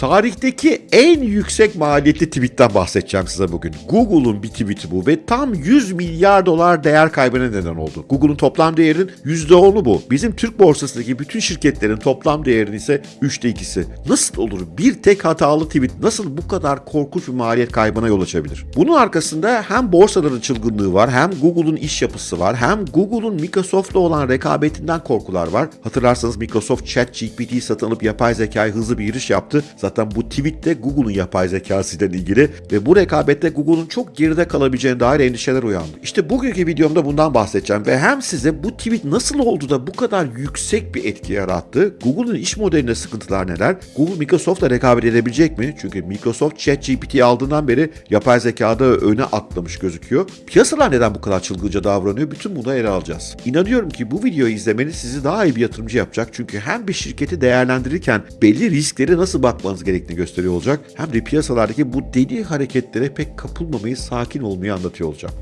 Tarihteki en yüksek maliyetli tweetten bahsedeceğim size bugün. Google'un bir tweeti bu ve tam 100 milyar dolar değer kaybına neden oldu. Google'un toplam değerinin %10'u bu. Bizim Türk borsasındaki bütün şirketlerin toplam değerinin ise 3'te 2'si. Nasıl olur? Bir tek hatalı tweet nasıl bu kadar korkunç bir maliyet kaybına yol açabilir? Bunun arkasında hem borsaların çılgınlığı var, hem Google'un iş yapısı var, hem Google'un Microsoft'la olan rekabetinden korkular var. Hatırlarsanız Microsoft ChatGPT'yi satın alıp yapay zekayı hızlı bir giriş yaptı. Zaten bu tweet de Google'un yapay zekasıyla ilgili ve bu rekabette Google'un çok geride kalabileceğine dair endişeler uyandı. İşte bugünkü videomda bundan bahsedeceğim ve hem size bu tweet nasıl oldu da bu kadar yüksek bir etki yarattı, Google'un iş modelinde sıkıntılar neler, Google Microsoft'la rekabet edebilecek mi? Çünkü Microsoft ChatGPT'yi aldığından beri yapay zekada öne atlamış gözüküyor. Piyasalar neden bu kadar çılgınca davranıyor? Bütün bunu ele alacağız. İnanıyorum ki bu videoyu izlemeniz sizi daha iyi bir yatırımcı yapacak. Çünkü hem bir şirketi değerlendirirken belli risklere nasıl bakmanız gerektiğini gösteriyor olacak. Hem de piyasalardaki bu deli hareketlere pek kapılmamayı, sakin olmayı anlatıyor olacağım.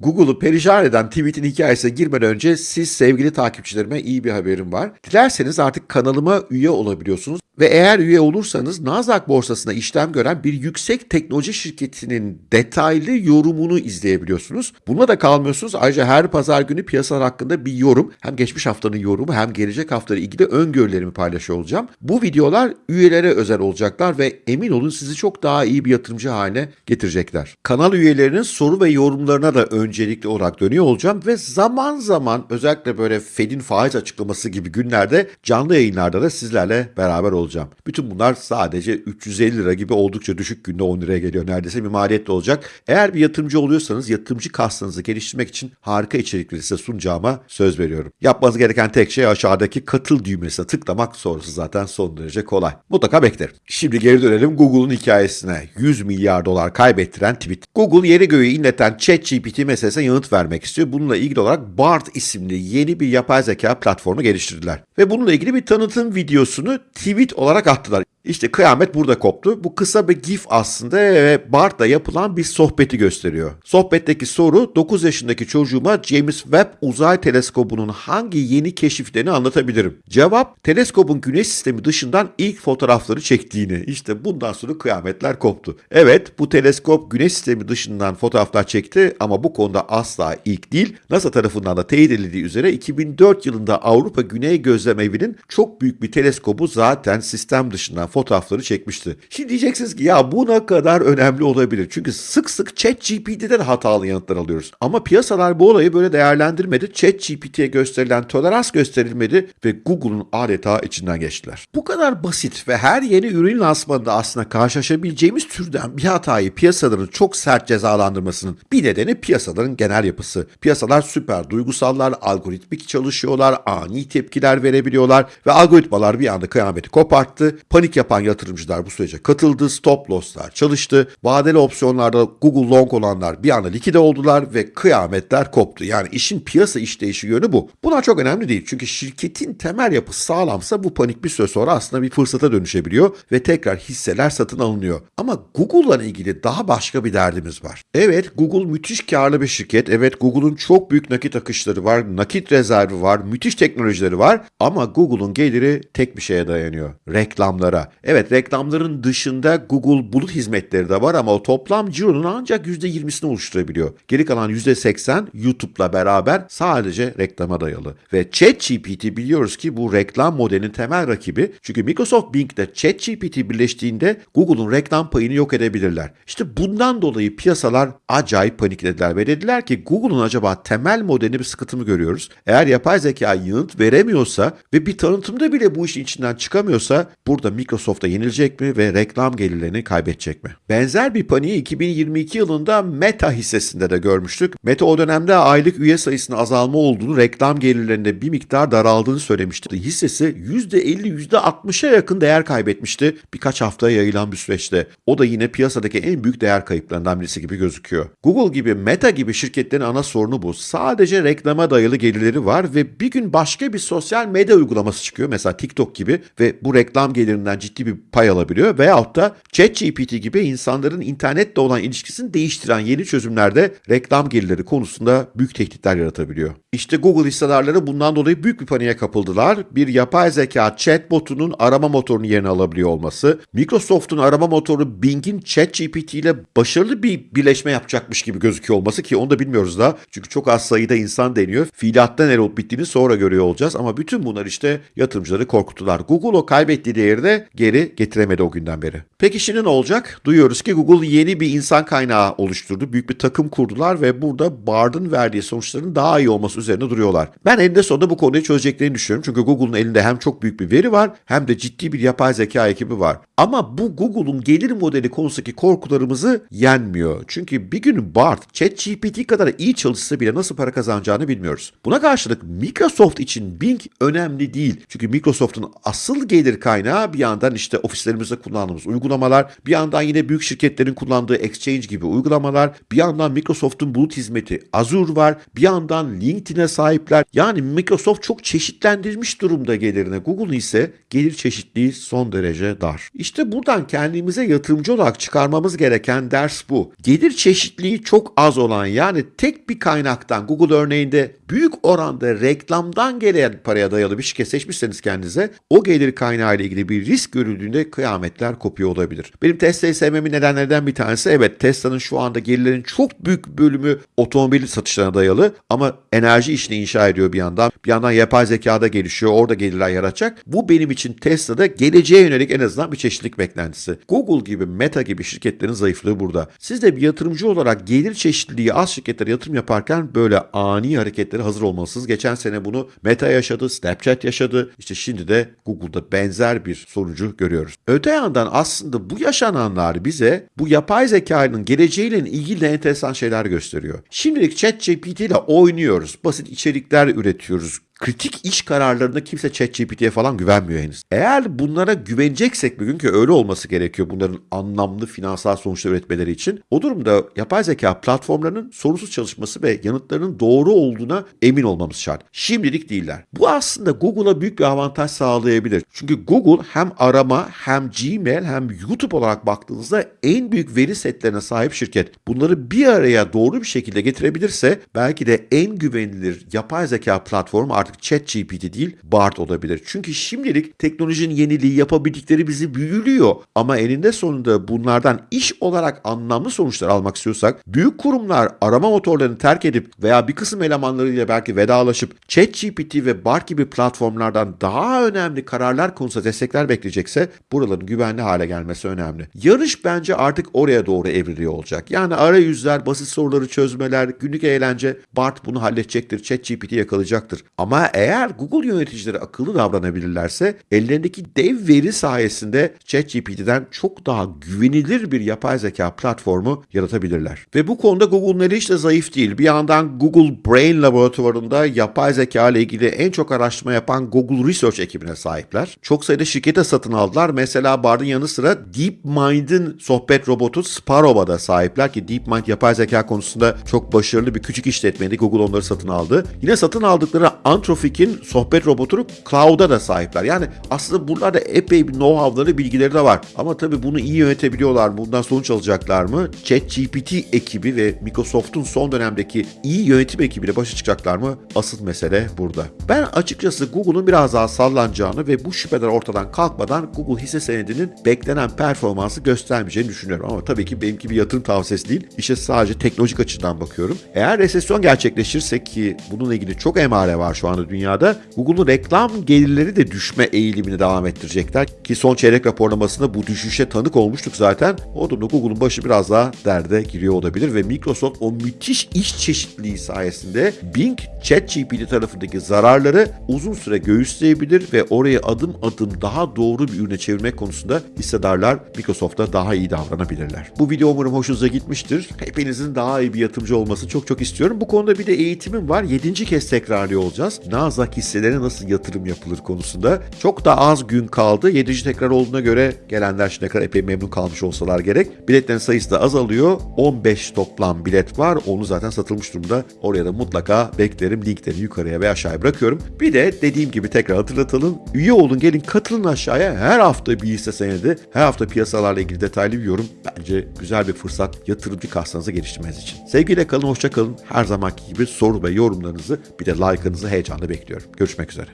Google'u perişan eden tweet'in hikayesine girmeden önce siz sevgili takipçilerime iyi bir haberim var. Dilerseniz artık kanalıma üye olabiliyorsunuz ve eğer üye olursanız Nasdaq borsasında işlem gören bir yüksek teknoloji şirketinin detaylı yorumunu izleyebiliyorsunuz. Buna da kalmıyorsunuz. Ayrıca her pazar günü piyasalar hakkında bir yorum, hem geçmiş haftanın yorumu hem gelecek haftayla ilgili öngörülerimi paylaşıyor olacağım. Bu videolar üyelere özel olacaklar ve emin olun sizi çok daha iyi bir yatırımcı haline getirecekler. Kanal üyelerinin soru ve yorumlarına da öncelikli olarak dönüyor olacağım ve zaman zaman özellikle böyle Fed'in faiz açıklaması gibi günlerde canlı yayınlarda da sizlerle beraber olacağım. Bütün bunlar sadece 350 lira gibi oldukça düşük günde 10 liraya geliyor neredeyse bir maliyetli olacak. Eğer bir yatırımcı oluyorsanız yatırımcı kastınızı geliştirmek için harika içerikleri size sunacağıma söz veriyorum. Yapmanız gereken tek şey aşağıdaki katıl düğmesine tıklamak sonrası zaten son derece kolay. Mutlaka beklerim. Şimdi geri dönelim Google'un hikayesine. 100 milyar dolar kaybettiren tweet. Google yeri göğü inleten ChatGPT meselesine yanıt vermek istiyor. Bununla ilgili olarak BART isimli yeni bir yapay zeka platformu geliştirdiler. Ve bununla ilgili bir tanıtım videosunu tweet olarak attılar. İşte kıyamet burada koptu. Bu kısa bir gif aslında ve Bart'la yapılan bir sohbeti gösteriyor. Sohbetteki soru 9 yaşındaki çocuğuma James Webb uzay teleskobunun hangi yeni keşiflerini anlatabilirim. Cevap teleskobun güneş sistemi dışından ilk fotoğrafları çektiğini. İşte bundan sonra kıyametler koptu. Evet bu teleskop güneş sistemi dışından fotoğraflar çekti ama bu konuda asla ilk değil. NASA tarafından da teyit edildiği üzere 2004 yılında Avrupa Güney Gözlem Evi'nin çok büyük bir teleskobu zaten sistem dışından fotoğrafları çekmişti. Şimdi diyeceksiniz ki ya bu ne kadar önemli olabilir? Çünkü sık sık ChatGPT'den hatalı yanıtlar alıyoruz. Ama piyasalar bu olayı böyle değerlendirmedi. ChatGPT'ye gösterilen tolerans gösterilmedi ve Google'un adeta içinden geçtiler. Bu kadar basit ve her yeni ürün lansmanında aslında karşılaşabileceğimiz türden bir hatayı piyasaların çok sert cezalandırmasının bir nedeni piyasaların genel yapısı. Piyasalar süper duygusallar, algoritmik çalışıyorlar, ani tepkiler verebiliyorlar ve algoritmalar bir anda kıyameti koparttı. Panik yapan yatırımcılar bu sürece katıldı, stop loss'lar çalıştı. Vadeli opsiyonlarda Google long olanlar bir anda likide oldular ve kıyametler koptu. Yani işin piyasa işleyişi yönü bu. Bunlar çok önemli değil çünkü şirketin temel yapısı sağlamsa bu panik bir süre sonra aslında bir fırsata dönüşebiliyor ve tekrar hisseler satın alınıyor. Ama Google'la ilgili daha başka bir derdimiz var. Evet Google müthiş karlı bir şirket. Evet Google'un çok büyük nakit akışları var, nakit rezervi var, müthiş teknolojileri var ama Google'un geliri tek bir şeye dayanıyor. Reklamlara. Evet reklamların dışında Google bulut hizmetleri de var ama o toplam cironun ancak %20'sini oluşturabiliyor. Geri kalan %80 YouTube'la beraber sadece reklama dayalı. Ve ChatGPT biliyoruz ki bu reklam modelinin temel rakibi. Çünkü Microsoft Bing ile ChatGPT birleştiğinde Google'un reklam payını yok edebilirler. İşte bundan dolayı piyasalar acayip paniklediler ve dediler ki Google'un acaba temel modelinde bir sıkıntı mı görüyoruz? Eğer yapay zeka yanıt veremiyorsa ve bir tanıtımda bile bu işin içinden çıkamıyorsa burada Microsoft'a yenilecek mi ve reklam gelirlerini kaybedecek mi? Benzer bir paniği 2022 yılında Meta hissesinde de görmüştük. Meta o dönemde aylık üye sayısının azalma olduğunu, reklam gelirlerinde bir miktar daraldığını söylemişti. Hissesi %50, %60'a yakın değer kaybetmişti birkaç haftaya yayılan bir süreçte. O da yine piyasadaki en büyük değer kayıplarından birisi gibi gözüküyor. Google gibi, Meta gibi şirketlerin ana sorunu bu. Sadece reklama dayalı gelirleri var ve bir gün başka bir sosyal medya uygulaması çıkıyor. Mesela TikTok gibi ve bu reklam gelirinden ciddi bir pay alabiliyor veyahut da ChatGPT gibi insanların internetle olan ilişkisini değiştiren yeni çözümlerde reklam gelirleri konusunda büyük tehditler yaratabiliyor. İşte Google hissedarları bundan dolayı büyük bir paniğe kapıldılar. Bir yapay zeka chatbotunun arama motorunu yerine alabiliyor olması, Microsoft'un arama motoru Bing'in ChatGPT ile başarılı bir birleşme yapacakmış gibi gözüküyor olması ki onu da bilmiyoruz da. Çünkü çok az sayıda insan deniyor. Fiiliyatta ne olup bittiğini sonra görüyor olacağız ama bütün bunlar işte yatırımcıları korkuttular. Google o kaybettiği değeri de geri getiremedi o günden beri. Peki şimdi ne olacak? Duyuyoruz ki Google yeni bir insan kaynağı oluşturdu. Büyük bir takım kurdular ve burada Bard'ın verdiği sonuçların daha iyi olması üzerine duruyorlar. Ben eninde sonunda bu konuyu çözeceklerini düşünüyorum. Çünkü Google'un elinde hem çok büyük bir veri var hem de ciddi bir yapay zeka ekibi var. Ama bu Google'un gelir modeli konusundaki korkularımızı yenmiyor. Çünkü bir gün Bard, ChatGPT kadar iyi çalışsa bile nasıl para kazanacağını bilmiyoruz. Buna karşılık Microsoft için Bing önemli değil. Çünkü Microsoft'un asıl gelir kaynağı bir yandan işte ofislerimizde kullandığımız uygulamalar, bir yandan yine büyük şirketlerin kullandığı Exchange gibi uygulamalar, bir yandan Microsoft'un bulut hizmeti Azure var, bir yandan LinkedIn'e sahipler. Yani Microsoft çok çeşitlendirmiş durumda gelirine. Google ise gelir çeşitliliği son derece dar. İşte buradan kendimize yatırımcı olarak çıkarmamız gereken ders bu. Gelir çeşitliliği çok az olan yani tek bir kaynaktan Google örneğinde büyük oranda reklamdan gelen paraya dayalı bir şirket seçmişseniz kendinize o gelir kaynağı ile ilgili bir risk görüldüğünde kıyametler kopuyor olabilir. Benim Tesla'yı sevmemin nedenlerden bir tanesi evet Tesla'nın şu anda gelirlerin çok büyük bölümü otomobil satışlarına dayalı ama enerji işini inşa ediyor bir yandan. Bir yandan yapay zekada gelişiyor. Orada gelirler yaratacak. Bu benim için Tesla'da geleceğe yönelik en azından bir çeşitlilik beklentisi. Google gibi, Meta gibi şirketlerin zayıflığı burada. Siz de bir yatırımcı olarak gelir çeşitliliği az şirketlere yatırım yaparken böyle ani hareketlere hazır olmalısınız. Geçen sene bunu Meta yaşadı, Snapchat yaşadı. İşte şimdi de Google'da benzer bir sonucu görüyoruz. Öte yandan aslında bu yaşananlar bize bu yapay zekanın geleceğiyle ilgili de enteresan şeyler gösteriyor. Şimdilik ChatGPT ile oynuyoruz. Basit içerikler üretiyoruz kritik iş kararlarında kimse ChatGPT'ye falan güvenmiyor henüz. Eğer bunlara güveneceksek bugün ki öyle olması gerekiyor bunların anlamlı finansal sonuçlar üretmeleri için. O durumda yapay zeka platformlarının sorunsuz çalışması ve yanıtlarının doğru olduğuna emin olmamız şart. Şimdilik değiller. Bu aslında Google'a büyük bir avantaj sağlayabilir. Çünkü Google hem arama hem Gmail hem YouTube olarak baktığınızda en büyük veri setlerine sahip şirket. Bunları bir araya doğru bir şekilde getirebilirse belki de en güvenilir yapay zeka platformu artık ChatGPT değil Bard olabilir. Çünkü şimdilik teknolojinin yeniliği yapabildikleri bizi büyülüyor. Ama eninde sonunda bunlardan iş olarak anlamlı sonuçlar almak istiyorsak büyük kurumlar arama motorlarını terk edip veya bir kısım elemanlarıyla belki vedalaşıp ChatGPT ve Bard gibi platformlardan daha önemli kararlar konusunda destekler bekleyecekse buraların güvenli hale gelmesi önemli. Yarış bence artık oraya doğru evriliyor olacak. Yani arayüzler, basit soruları çözmeler, günlük eğlence Bard bunu halledecektir, ChatGPT yakalayacaktır. Ama ama eğer Google yöneticileri akıllı davranabilirlerse ellerindeki dev veri sayesinde ChatGPT'den çok daha güvenilir bir yapay zeka platformu yaratabilirler. Ve bu konuda Google'un eli hiç de zayıf değil. Bir yandan Google Brain laboratuvarında yapay zeka ile ilgili en çok araştırma yapan Google Research ekibine sahipler. Çok sayıda şirkete satın aldılar. Mesela Bard'ın yanı sıra DeepMind'in sohbet robotu Sparrow'a da sahipler ki DeepMind yapay zeka konusunda çok başarılı bir küçük işletmeydi. Google onları satın aldı. Yine satın aldıkları Anthrofic'in sohbet robotunu Cloud'a da sahipler. Yani aslında buralarda epey bir know-how'ları, bilgileri de var. Ama tabii bunu iyi yönetebiliyorlar mı? Bundan sonuç alacaklar mı? ChatGPT ekibi ve Microsoft'un son dönemdeki iyi yönetim ekibiyle başa çıkacaklar mı? Asıl mesele burada. Ben açıkçası Google'un biraz daha sallanacağını ve bu şüpheler ortadan kalkmadan Google hisse senedinin beklenen performansı göstermeyeceğini düşünüyorum. Ama tabii ki benimki bir yatırım tavsiyesi değil. İşte sadece teknolojik açıdan bakıyorum. Eğer resesyon gerçekleşirse ki bununla ilgili çok emare var şu anda dünyada. Google'un reklam gelirleri de düşme eğilimini devam ettirecekler. Ki son çeyrek raporlamasında bu düşüşe tanık olmuştuk zaten. O durumda Google'un başı biraz daha derde giriyor olabilir ve Microsoft o müthiş iş çeşitliliği sayesinde Bing, ChatGPT tarafındaki zararları uzun süre göğüsleyebilir ve oraya adım adım daha doğru bir ürüne çevirmek konusunda hissedarlar Microsoft'ta daha iyi davranabilirler. Bu video umarım hoşunuza gitmiştir. Hepinizin daha iyi bir yatırımcı olmasını çok çok istiyorum. Bu konuda bir de eğitimim var. 7. kez tekrarlıyor olacağız. Nazak hisselerine nasıl yatırım yapılır konusunda. Çok da az gün kaldı. 7. tekrar olduğuna göre gelenler şimdiye kadar epey memnun kalmış olsalar gerek. Biletlerin sayısı da azalıyor. 15 toplam bilet var. Onu zaten satılmış durumda. Oraya da mutlaka beklerim. Linkleri yukarıya ve aşağıya bırakıyorum. Bir de dediğim gibi tekrar hatırlatalım. Üye olun gelin katılın aşağıya. Her hafta bir hisse senedi. Her hafta piyasalarla ilgili detaylı bir yorum. Bence güzel bir fırsat yatırımcı kassanızı geliştirmeniz için. Sevgiyle kalın, hoşça kalın. Her zamanki gibi soru ve yorumlarınızı bir de like'ınızı heyecanla bekliyorum. Görüşmek üzere.